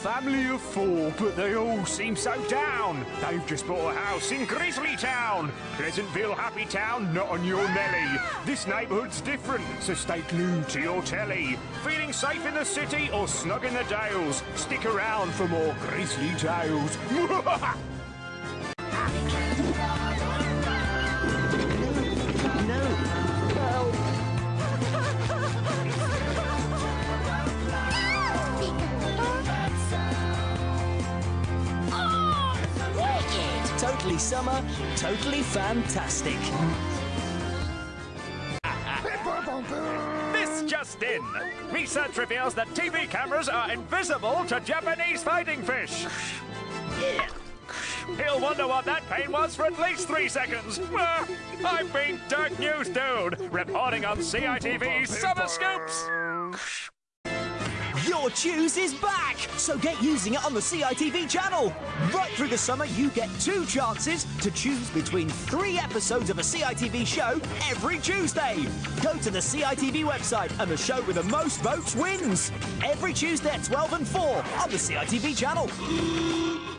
family of four, but they all seem so down. They've just bought a house in Grizzly Town. Pleasantville, Happy Town, not on your Nelly. This neighbourhood's different, so stay glued to your telly. Feeling safe in the city or snug in the dales? Stick around for more Grizzly Tales. Totally summer, totally fantastic. This just in. Research reveals that TV cameras are invisible to Japanese fighting fish. He'll wonder what that pain was for at least three seconds. Ah, I've been Dirk News Dude, reporting on CITV's Summer Scoops. Your Choose is back! So get using it on the CITV channel! Right through the summer, you get two chances to choose between three episodes of a CITV show every Tuesday. Go to the CITV website and the show with the most votes wins. Every Tuesday at 12 and 4 on the CITV channel.